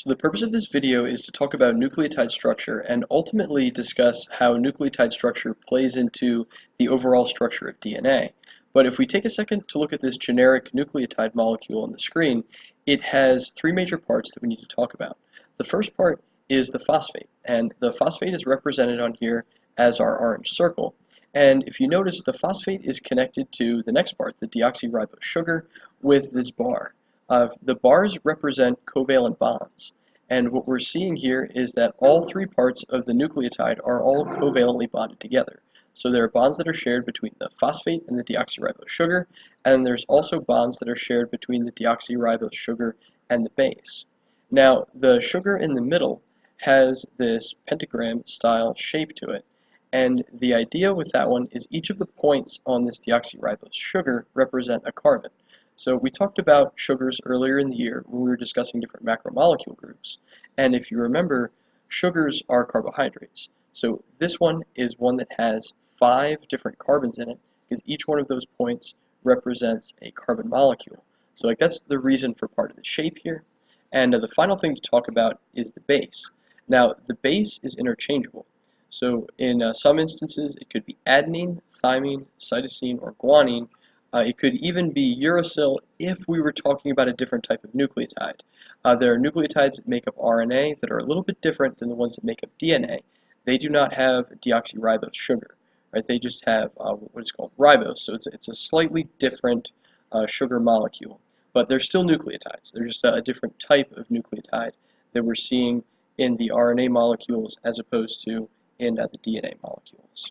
So the purpose of this video is to talk about nucleotide structure and ultimately discuss how nucleotide structure plays into the overall structure of DNA. But if we take a second to look at this generic nucleotide molecule on the screen, it has three major parts that we need to talk about. The first part is the phosphate, and the phosphate is represented on here as our orange circle. And if you notice, the phosphate is connected to the next part, the deoxyribose sugar, with this bar. Uh, the bars represent covalent bonds. And what we're seeing here is that all three parts of the nucleotide are all covalently bonded together. So there are bonds that are shared between the phosphate and the deoxyribose sugar, and there's also bonds that are shared between the deoxyribose sugar and the base. Now, the sugar in the middle has this pentagram style shape to it, and the idea with that one is each of the points on this deoxyribose sugar represent a carbon. So we talked about sugars earlier in the year when we were discussing different macromolecule groups. And if you remember, sugars are carbohydrates. So this one is one that has five different carbons in it because each one of those points represents a carbon molecule. So like that's the reason for part of the shape here. And uh, the final thing to talk about is the base. Now the base is interchangeable. So in uh, some instances it could be adenine, thymine, cytosine, or guanine, uh, it could even be uracil if we were talking about a different type of nucleotide. Uh, there are nucleotides that make up RNA that are a little bit different than the ones that make up DNA. They do not have deoxyribose sugar. Right? They just have uh, what is called ribose, so it's, it's a slightly different uh, sugar molecule. But they're still nucleotides. They're just a, a different type of nucleotide that we're seeing in the RNA molecules as opposed to in uh, the DNA molecules.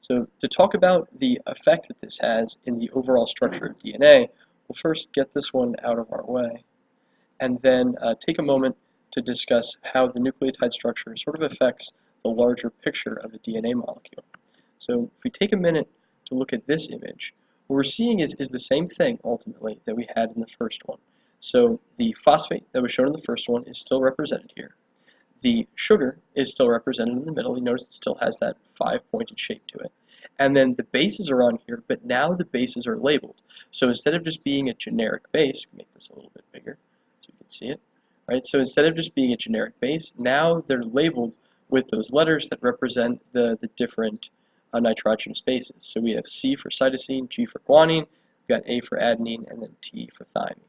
So to talk about the effect that this has in the overall structure of DNA, we'll first get this one out of our way, and then uh, take a moment to discuss how the nucleotide structure sort of affects the larger picture of a DNA molecule. So if we take a minute to look at this image, what we're seeing is, is the same thing, ultimately, that we had in the first one. So the phosphate that was shown in the first one is still represented here. The sugar is still represented in the middle. You notice it still has that five-pointed shape to it. And then the bases are on here, but now the bases are labeled. So instead of just being a generic base, we make this a little bit bigger so you can see it. Right? So instead of just being a generic base, now they're labeled with those letters that represent the, the different uh, nitrogenous bases. So we have C for cytosine, G for guanine, we've got A for adenine, and then T for thymine.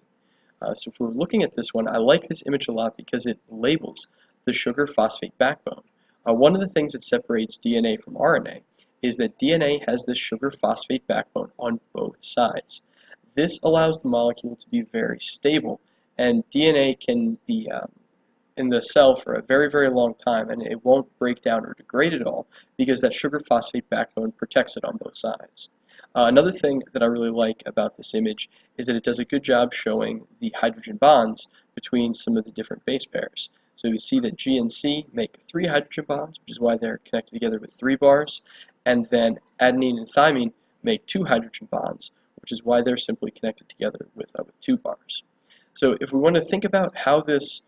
Uh, so if we're looking at this one, I like this image a lot because it labels the sugar phosphate backbone. Uh, one of the things that separates DNA from RNA is that DNA has this sugar phosphate backbone on both sides. This allows the molecule to be very stable, and DNA can be um, in the cell for a very, very long time, and it won't break down or degrade at all because that sugar phosphate backbone protects it on both sides. Uh, another thing that I really like about this image is that it does a good job showing the hydrogen bonds between some of the different base pairs. So you see that G and C make three hydrogen bonds, which is why they're connected together with three bars, and then adenine and thymine make two hydrogen bonds, which is why they're simply connected together with, uh, with two bars. So if we want to think about how this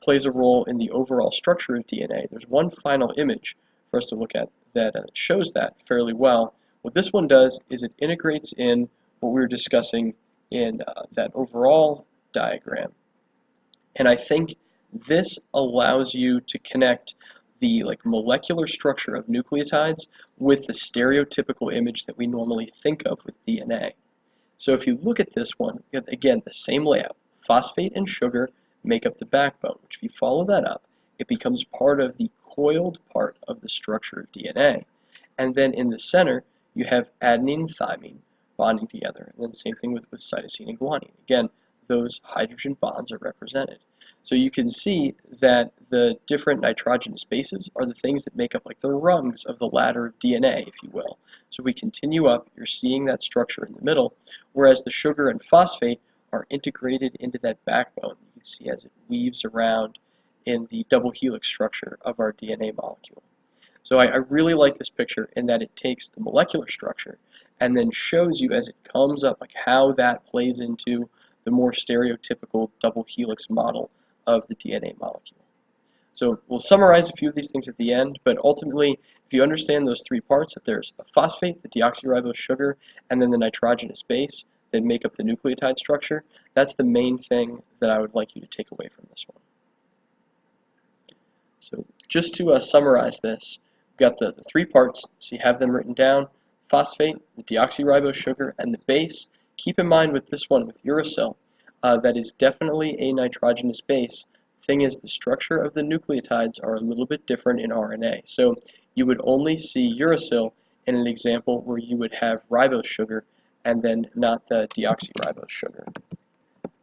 plays a role in the overall structure of DNA, there's one final image for us to look at that uh, shows that fairly well. What this one does is it integrates in what we were discussing in uh, that overall diagram. And I think this allows you to connect the like molecular structure of nucleotides with the stereotypical image that we normally think of with DNA. So if you look at this one, again, the same layout. Phosphate and sugar make up the backbone, which if you follow that up, it becomes part of the coiled part of the structure of DNA. And then in the center, you have adenine and thymine bonding together. And then same thing with, with cytosine and guanine. Again, those hydrogen bonds are represented. So you can see that the different nitrogenous bases are the things that make up like the rungs of the ladder of DNA, if you will. So we continue up, you're seeing that structure in the middle, whereas the sugar and phosphate are integrated into that backbone. You can see as it weaves around in the double helix structure of our DNA molecule. So I, I, really like this picture in that it takes the molecular structure and then shows you as it comes up like how that plays into the more stereotypical double helix model of the DNA molecule. So we'll summarize a few of these things at the end, but ultimately, if you understand those three parts, that there's a phosphate, the deoxyribose sugar, and then the nitrogenous base that make up the nucleotide structure, that's the main thing that I would like you to take away from this one. So just to uh, summarize this, we've got the, the three parts, so you have them written down, phosphate, the deoxyribose sugar, and the base. Keep in mind with this one, with uracil, uh, that is definitely a nitrogenous base. Thing is, the structure of the nucleotides are a little bit different in RNA. So you would only see uracil in an example where you would have ribose sugar and then not the deoxyribose sugar.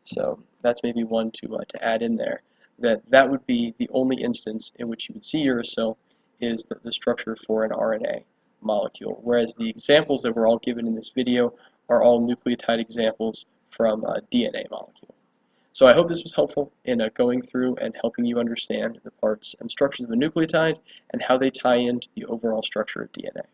So that's maybe one to, uh, to add in there. That that would be the only instance in which you would see uracil is the, the structure for an RNA molecule, whereas the examples that were all given in this video are all nucleotide examples from a DNA molecule. So I hope this was helpful in uh, going through and helping you understand the parts and structures of a nucleotide and how they tie into the overall structure of DNA.